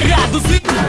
Parados e...